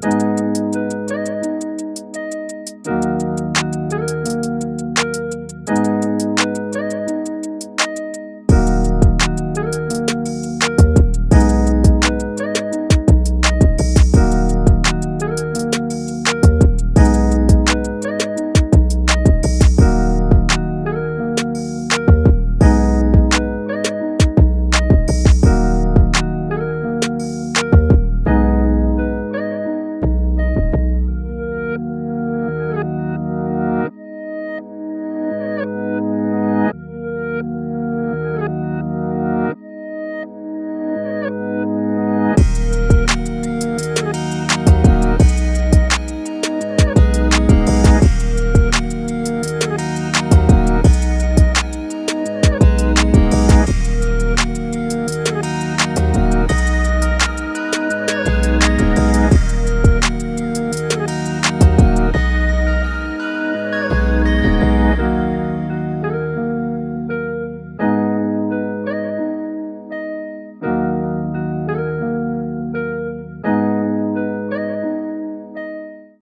Música